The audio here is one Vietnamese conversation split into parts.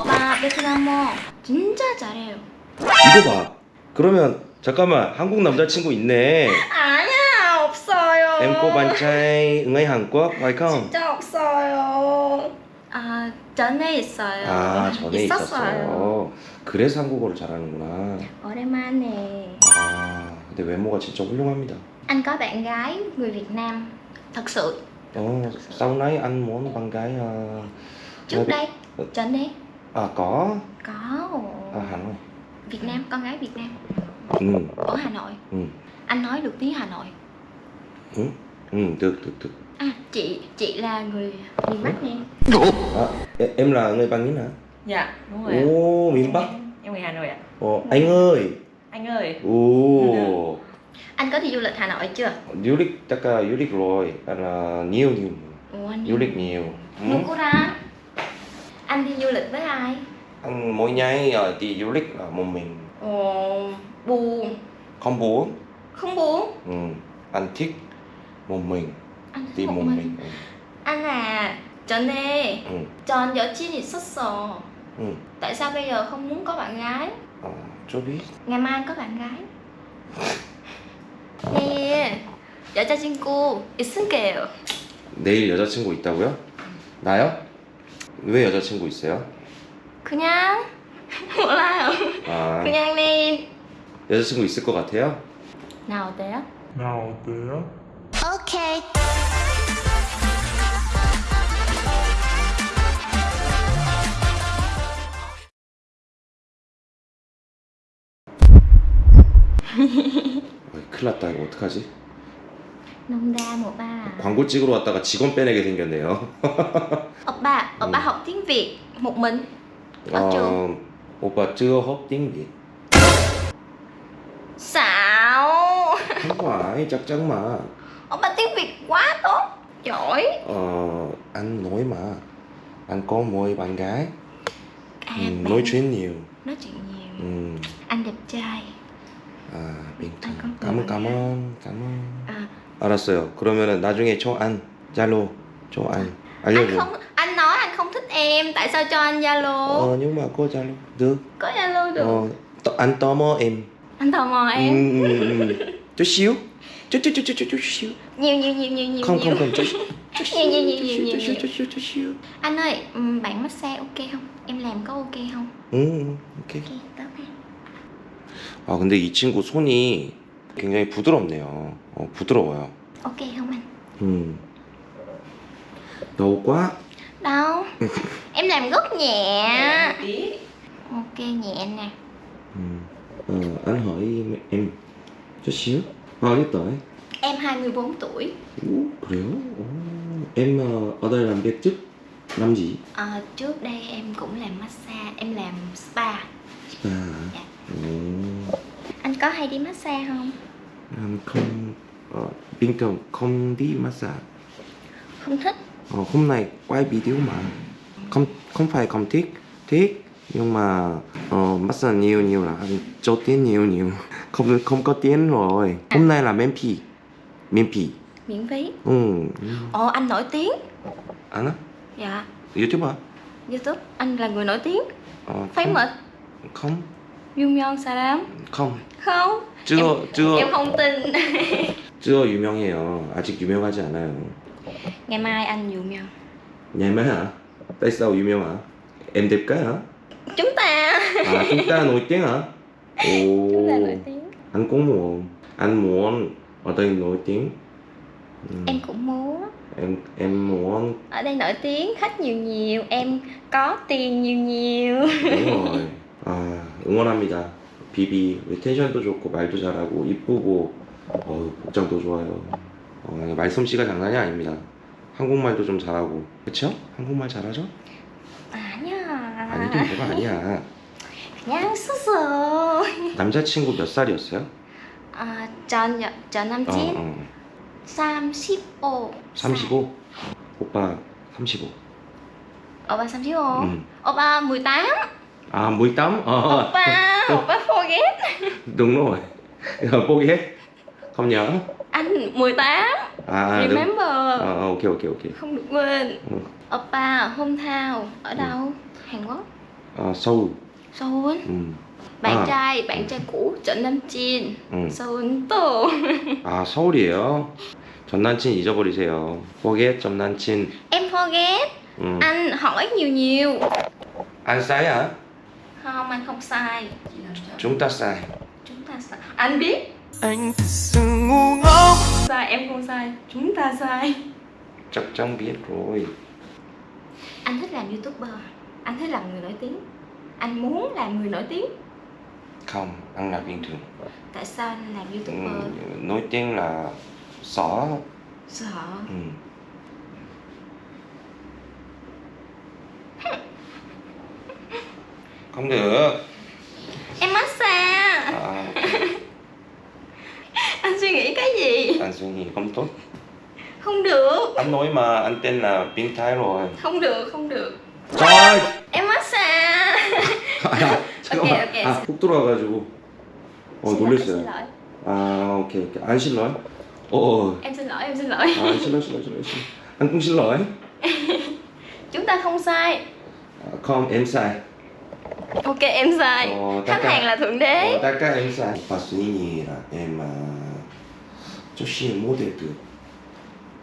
오빠 베트남어 진짜 잘해요. 이거 봐. 그러면 잠깐만 한국 남자친구 있네. 아니야 없어요. Người Hàn Quốc phải không? 진짜 없어요. 아 전에 있어요. 아 전에 있었어요. 있었어요. 그래서 한국어를 잘하는구나. 오랜만에. 아 근데 외모가 진짜 훌륭합니다. Anh có bạn gái người Việt Nam. Thật sự Ồ, sau này anh muốn bạn gái trước đây trên đây à có có à, Hà Nội. Việt Nam con gái Việt Nam Ừ, ở Hà Nội. ừ, Anh nói được tiếng Hà Nội. ừ, ừ, được, được, được. À chị chị là người miền Bắc nè. À, em là người Bắc Ninh hả? Dạ, đúng rồi. Ồ, miền Bắc. Em người Hà Nội ạ. Ồ, anh ơi. Anh ơi, Ồ, Anh có đi du lịch Hà Nội chưa? du lịch chắc là du lịch rồi, anh là nhiều nhiều, Ồ, anh du lịch nhiều. Ừ. Mukura Anh đi du lịch với ai? Anh mỗi ngày ờ, đi du lịch là một mình, Ồ, buồn. không buồn. Không buồn. Ừ, anh thích một mình, Anh đi thích một một mình. mình. Ừ. Anh à, 전에 Ừ, 전 여친 있었어. ừ. Tại sao bây giờ không muốn có bạn gái? Ờ, cho biết. ngày mai anh có bạn gái 네 여자친구 있을게요 내일 여자친구 있다고요? 나요? 왜 여자친구 있어요? 그냥 몰라요 아, 그냥 내일 여자친구 있을 것 같아요? 나 어때요? 나 어때요? 오케이 어이, 큰일 났다 이거 어떡하지? 농담 오빠 광고 찍으러 왔다가 직원 빼내게 생겼네요 오빠 오빠 음. học tiếng Việt một mình ở trường 어, 오빠 chưa học tiếng Việt xạo Không phải, chắc chắn mà opa tiếng Việt quá tốt giỏi Ờ, anh nói mà Anh có mỗi bạn gái à, ừ, bạn Nói chuyện nhiều nói chuyện nhiều ừ. anh đẹp trai 아, 빙탄 anh có cảm ơn bạn cảm gái. ơn cảm ơn à, 알았어요 그러면은 나중에 저 안, Zalo 저안 anh 알려줘 không anh nói anh không thích em tại sao cho anh zalo Ờ, nhưng mà có Zalo được có zalo được Ờ, t- anh tò mò em anh tò mò em ừ, ừ, ừ. chút xíu chút chút chút chút chút chút xíu nhiều nhiều nhiều nhiều nhiều không nhiều. không không chút nhiều nhiều nhiều nhiều nhiều chút nhiều chút chút chút xíu anh ơi bạn massage ok không em làm có ok không 오케이. ok tốt ha 아 근데 이 친구 손이 굉장히 부드럽네요. 어, 부드러워요. ok không anh 음. 너무 quá. đâu em làm rất nhẹ tí. ok nhẹ nè 음. 어, anh hỏi em chút xíu. Bao nhiêu tuổi? em 24 tuổi Ú, 그래요? 오. Em ờ, ở đây làm việc trước năm gì? Ờ, trước đây em cũng làm massage em làm có hay đi massage không? Anh không ờ, bình thường không đi massage. không thích. Ờ, hôm nay quay video mà. Không không phải không thích thích nhưng mà ờ, massage nhiều nhiều là cho tiền nhiều nhiều. Không không có tiền rồi. Hôm nay là miễn phí. Miễn phí. Miễn phí. Ừ. Ồ anh nổi tiếng. Anh á? Dạ. Youtube hả? Youtube anh là người nổi tiếng. Ờ, famous. không Jungyeon Salam không không chưa chưa em không tin chưa 유명해요 아직 유명하지 않아요 ngày mai anh Jungyeon ngày mai hả tại sao 유명 hả em đẹp cái hả chúng ta à chúng ta nổi tiếng hả ồ chúng ta nổi tiếng anh cũng muốn anh muốn ở đây nổi tiếng Ừ. em cũng muốn em em muốn ở đây nổi tiếng khách nhiều nhiều em có tiền nhiều nhiều đúng rồi 아 응원합니다 비비 텐션도 좋고 말도 잘하고 이쁘고 어, 복장도 좋아요 어, 말솜씨가 장난이 아닙니다 한국말도 좀 잘하고 그쵸? 한국말 잘하죠? 아니야 아니긴 뭐가 아니야 그냥 스스 남자친구 몇 살이었어요? 아, 전, 여- 전 어, 남친 어. 35 35? 오빠 35 오빠 35 응. 오빠 18 아 18? Ờ 오빠 오빠 forget đúng rồi Bố ghét Không nhớ anh 18 À đúng remember Ờ ok ok ok không được quên Ừ. Oppa hometown ở đâu Hàn Quốc 아, 서울. Seoul 음. Bạn À. trai, bạn trai cũ Trịnh Nam Chin 음. Seoul to 아, 서울이에요? 전 남친 잊어버리세요. forget 전 남친. Em forget 음. Anh hỏi nhiều nhiều 안 sai hả? Không, Anh không sai. Chúng ta sai. Chúng ta sai. Anh biết. Anh thật sự ngu ngốc. Sai, em không sai. Chúng ta sai. Chắc chắn biết rồi. Anh thích làm youtuber. Anh thích làm người nổi tiếng. Anh muốn làm người nổi tiếng. Không, ăn là bình thường. Tại sao anh làm youtuber? 음, nói tiếng là sợ. Sợ 음. không được. Em massage À, Anh suy nghĩ cái gì anh suy nghĩ không tốt. Không được Anh nói mà anh tên là biến thái rồi. Không được, không được Trời! Em massage 야, 잠깐만. 오케이. 아, 훅 들어와가지고. 어, Xin lỗi, 놀랬어요. Xin lỗi 아, 오케이, 오케이. 안 실러요? 어, 어. Em xin lỗi, em xin lỗi 아, 실러, 실러, 실러, 실러. 안 cũng 실러요? Chúng ta không sai 아, không, em sai. ok em sai. Khách hàng là thượng đế. Tất cả em sai. Pasini là em chút xíu model được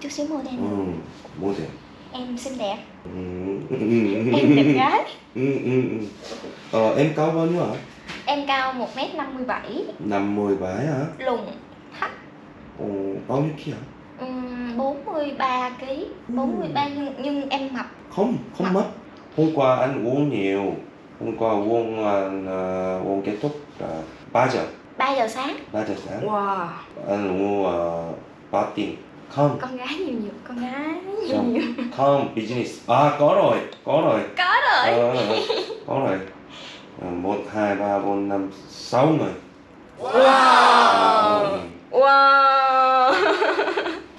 chút xíu model ừ, model em xinh đẹp. Ừ. Em đẹp gái. Ừ, ừ, ờ, em cao bao nhiêu hả em cao một m năm mươi bảy. Năm mươi bảy hả? Lùn thấp Ồ, bao nhiêu ký hả bốn mươi ba ký. Bốn mươi ba nhưng em mập. Không không mập. Hôm qua anh uống nhiều. Hôm qua uống uh, uống kết thúc uh, 3 giờ, 3 giờ sáng 3 giờ sáng. Wow Anh uống uh, 3 tiền. Không, Con gái nhiều nhiều Con gái nhiều Không. nhiều không, business. À, có rồi, có rồi. Có rồi ờ, có rồi. Một, hai, ba, bốn, năm, sáu người. Ờ, ờ. Wow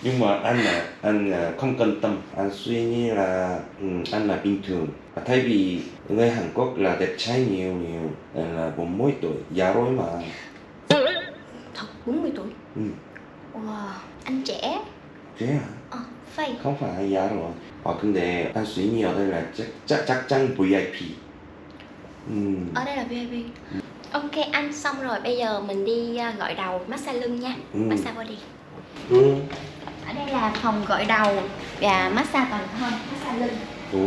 nhưng mà anh là anh là không quan tâm anh suy nghĩ là ừ, anh là bình thường. Và thay vì người Hàn Quốc là đẹp trai nhiều nhiều anh là 40 tuổi già rồi mà. Thật 40 tuổi? Ừ. Wow Anh trẻ. Thế à Ờ, fake không phải già rồi à, 근데 anh suy nghĩ ở đây là chắc chắc chắc chắn VIP ừ. Ở đây là VIP Ok anh xong rồi. Bây giờ mình đi à, gội đầu massage lưng nha. Ừ. Massage body. Ừ. Ở đây là phòng gội đầu và massage toàn thân Massage lưng. Ồ.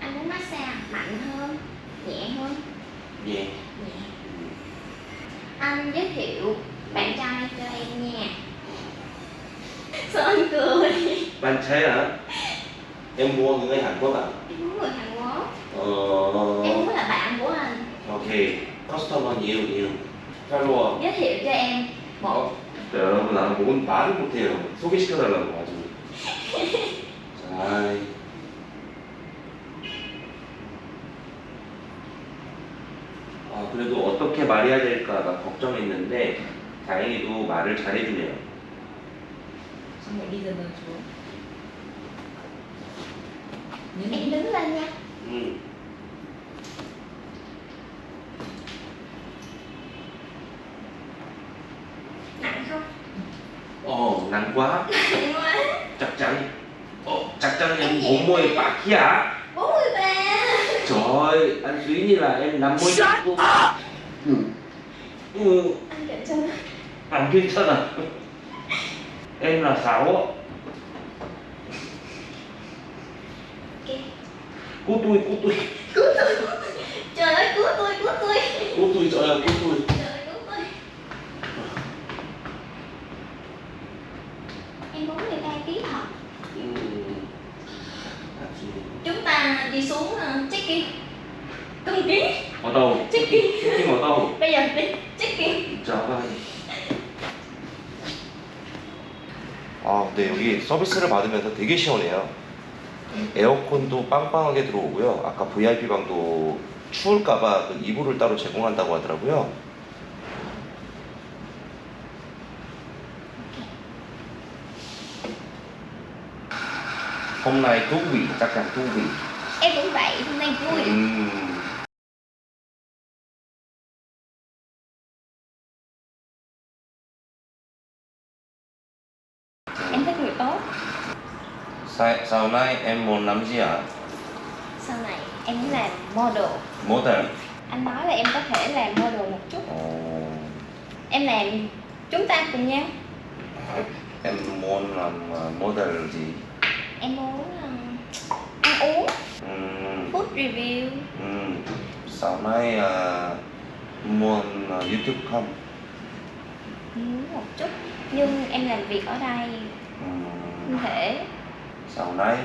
Anh muốn massage mạnh hơn Nhẹ hơn? Nhẹ. Nhẹ. Anh giới thiệu bạn trai cho em nha. Sao anh cười? Bạn trai hả? Em mua người Hàn Quốc à Em muốn người Hàn Quốc. Ờ. Em muốn là bạn của anh. Ok customer nhiều nhiều follower Giới thiệu cho em một 어? 자, 여러분 나는 뭔 말을 못해요. 소개시켜달라고 가지고. 자, 아, 그래도 어떻게 말해야 될까가 걱정했는데 다행히도 말을 잘해주네요. Xong rồi đi dần dần xuống Nhấn Em đứng lên nha 음. Dạ 43 Trời ơi, anh suy như là em 50 Shut up. Ừ. Ừ. Anh kiểm tra Anh kiểm tra à Em là 6 Cứu tôi, cứu tôi. Cứu tôi, trời ơi, cứu tôi, cứu tôi. Cứu tôi, trời ơi, cứu tôi. Ừ. Em 43 ta đi xuống uh, check-in Cân ký Ở đâu? Check-in Check-in ở đâu? Bây giờ đi check-in trời ơi. 아, 네, 여기 서비스를 받으면서 되게 시원해요. 에어컨도 빵빵하게 들어오고요. 아까 VIP 방도 추울까봐 그 이불을 따로 제공한다고 하더라고요. Hôm nay thú vị, chắc chắn thú vị. Em cũng vậy hôm nay vui Ừm. Em thích người tốt Sa, sau này em muốn làm gì ạ? sau này em muốn làm model Model. anh nói là em có thể làm model một chút Ồ, em làm chúng ta cùng nhau em muốn làm ờ, model gì? em muốn um, ăn uống review ừm, sau này ờ, muốn ờ, YouTube không? muốn một chút nhưng em làm việc ở đây Ừm, không thể sau này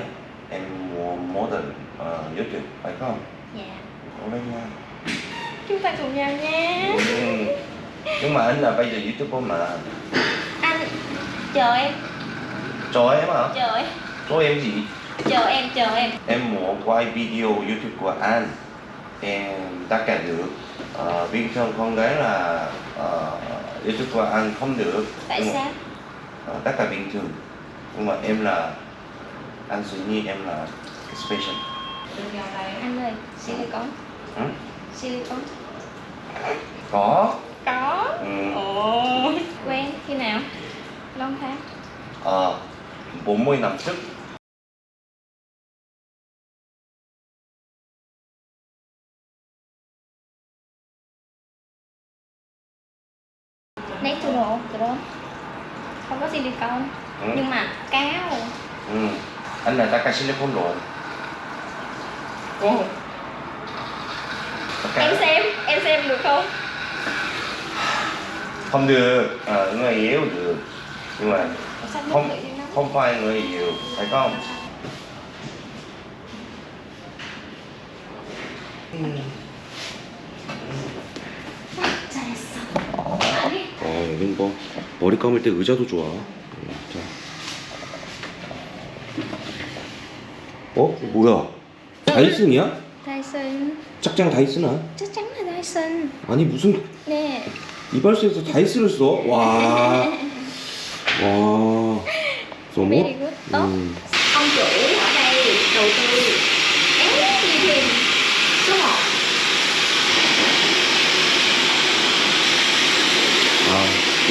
em muốn model ờ, YouTube phải không? dạ Cố lên nha. chúng ta cùng nhau nha Ừm, Nhưng mà anh là bây giờ YouTuber mà. anh chờ em Cho em hả? chờ em Cho em gì? Chờ em chờ em. Em muốn quay video YouTube của anh Em tất cả được ờ, Bình thường con gái là ờ, YouTube của anh không được. Tại Nhưng mà, sao? Ờ, Tất cả bình thường. Nhưng mà em là Anh suy nghĩ em là special. Đừng vào đây. anh ơi silicon ừ? silicon Có. Có? Ừ. ồ quen khi nào? Lâu tháng. Ờ, 40 năm trước từ đó. Không có silicon ừ. nhưng mà cao Ừ. Anh là tất cả silicon Tất cả- em xem em xem được không? Không được, ờ, người yêu được. Nhưng mà không không phải người yêu phải không? 잘 어 여긴 뭐 머리 감을 때 의자도 좋아. 어? 뭐야 다이슨이야? Dyson 짝짱 다이슨아? là Dyson 아니 무슨 nè 이발소에서 다이슨을 써? 와 와. 너무? 음.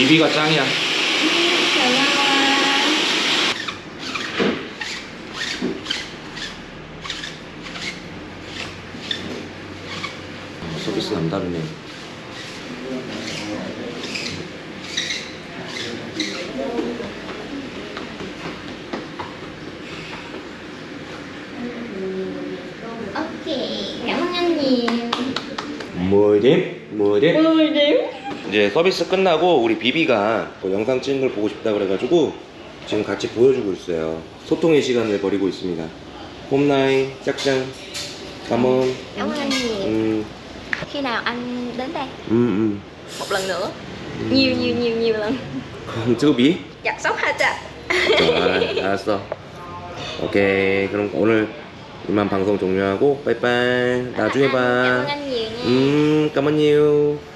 비비가 짱이야 어, 서비스 남다르네 오케이, 양양님. 뭐림? 뭐림? 뭐림? 이제 서비스 끝나고 우리 비비가 뭐 영상 찍는 걸 보고 싶다 그래가지고 지금 같이 보여주고 있어요. 소통의 시간을 벌이고 있습니다. 홈나이, 짝짱, 감원, cảm ơn anh nhiều 음, khi nào anh đến đây 음, một lần nữa nhiều nhiều nhiều nhiều lần 음. 쯔비? chặt sóc hai chặt 아, 알았어. 오케이. 그럼 오늘 이만 방송 종료하고 빠이빠이. 나중에 cảm ơn 봐. anh nhiều nha 음, 까만요.